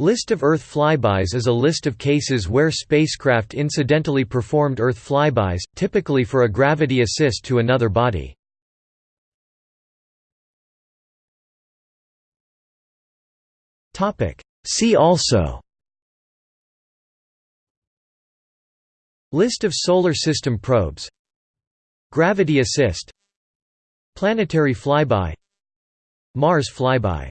List of Earth flybys is a list of cases where spacecraft incidentally performed Earth flybys, typically for a gravity assist to another body. See also List of Solar System probes Gravity assist Planetary flyby Mars flyby